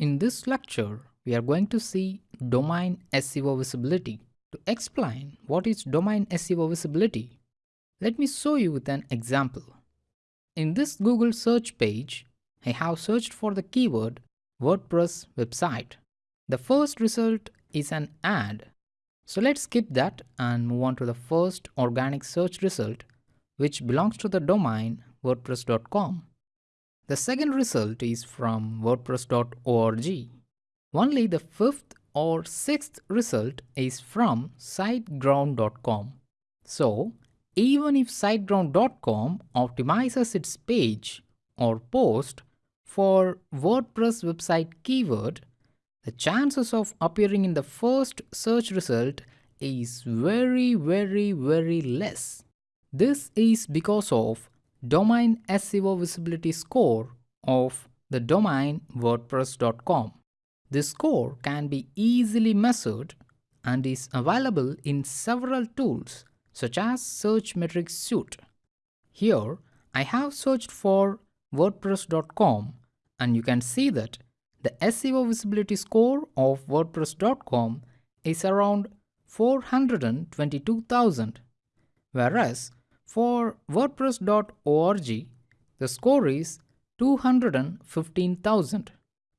In this lecture, we are going to see domain SEO visibility. To explain what is domain SEO visibility, let me show you with an example. In this Google search page, I have searched for the keyword WordPress website. The first result is an ad. So let's skip that and move on to the first organic search result, which belongs to the domain wordpress.com. The second result is from wordpress.org. Only the fifth or sixth result is from siteground.com. So, even if siteground.com optimizes its page or post for WordPress website keyword, the chances of appearing in the first search result is very very very less. This is because of domain SEO visibility score of the domain wordpress.com. This score can be easily measured and is available in several tools such as Searchmetrics Suite. Here, I have searched for wordpress.com and you can see that the SEO visibility score of wordpress.com is around 422,000 whereas for WordPress.org, the score is 215,000.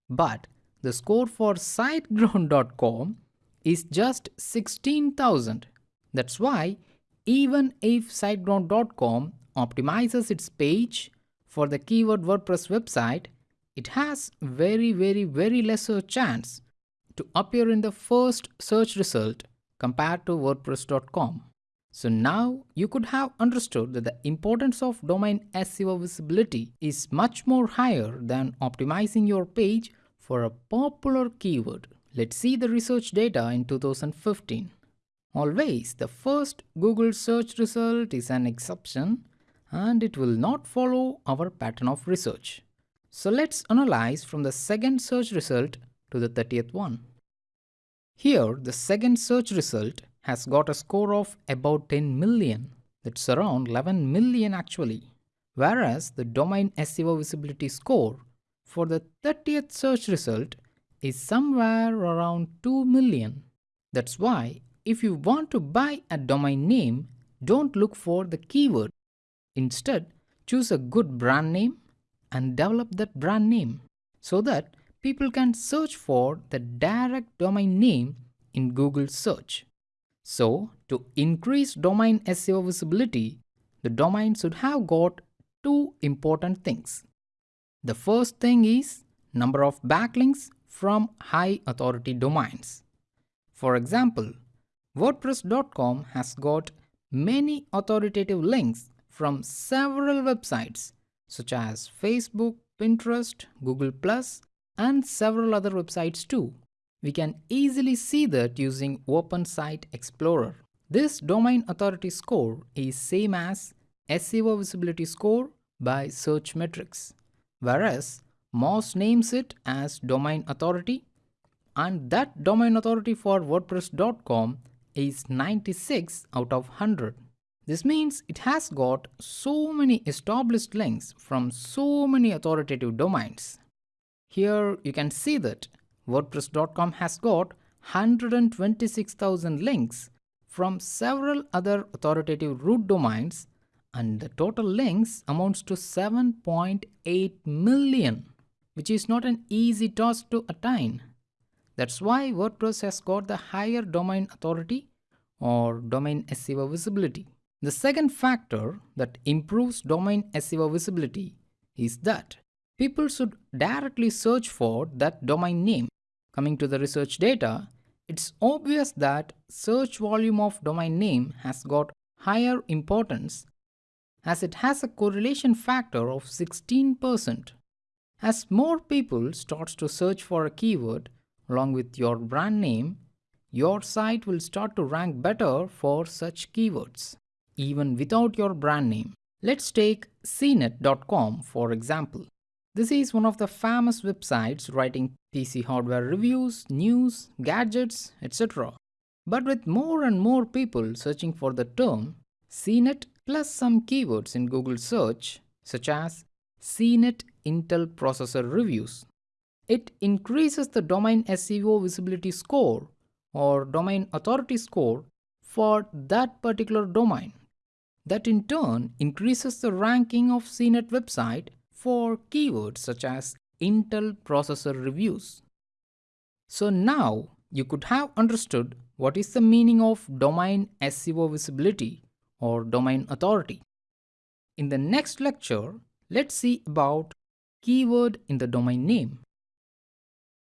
But the score for SiteGround.com is just 16,000. That's why even if SiteGround.com optimizes its page for the keyword WordPress website, it has very very very lesser chance to appear in the first search result compared to WordPress.com. So now you could have understood that the importance of domain SEO visibility is much more higher than optimizing your page for a popular keyword. Let's see the research data in 2015. Always the first Google search result is an exception and it will not follow our pattern of research. So let's analyze from the second search result to the 30th one. Here the second search result has got a score of about 10 million. That's around 11 million actually. Whereas the domain SEO visibility score for the 30th search result is somewhere around 2 million. That's why if you want to buy a domain name, don't look for the keyword. Instead, choose a good brand name and develop that brand name so that people can search for the direct domain name in Google search. So, to increase domain SEO visibility, the domain should have got two important things. The first thing is number of backlinks from high authority domains. For example, WordPress.com has got many authoritative links from several websites such as Facebook, Pinterest, Google+, and several other websites too. We can easily see that using Open Site Explorer. This domain authority score is same as SEO visibility score by Search Metrics, whereas Moz names it as domain authority and that domain authority for WordPress.com is 96 out of 100. This means it has got so many established links from so many authoritative domains. Here you can see that WordPress.com has got 126,000 links from several other authoritative root domains and the total links amounts to 7.8 million, which is not an easy task to attain. That's why WordPress has got the higher domain authority or domain SEO visibility. The second factor that improves domain SEO visibility is that people should directly search for that domain name. Coming to the research data, it's obvious that search volume of domain name has got higher importance as it has a correlation factor of 16%. As more people starts to search for a keyword along with your brand name, your site will start to rank better for such keywords, even without your brand name. Let's take cnet.com for example. This is one of the famous websites writing PC hardware reviews, news, gadgets, etc. But with more and more people searching for the term CNET plus some keywords in Google search such as CNET Intel processor reviews, it increases the domain SEO visibility score or domain authority score for that particular domain. That in turn increases the ranking of CNET website for keywords such as Intel processor reviews. So now you could have understood what is the meaning of domain SEO visibility or domain authority. In the next lecture, let's see about keyword in the domain name.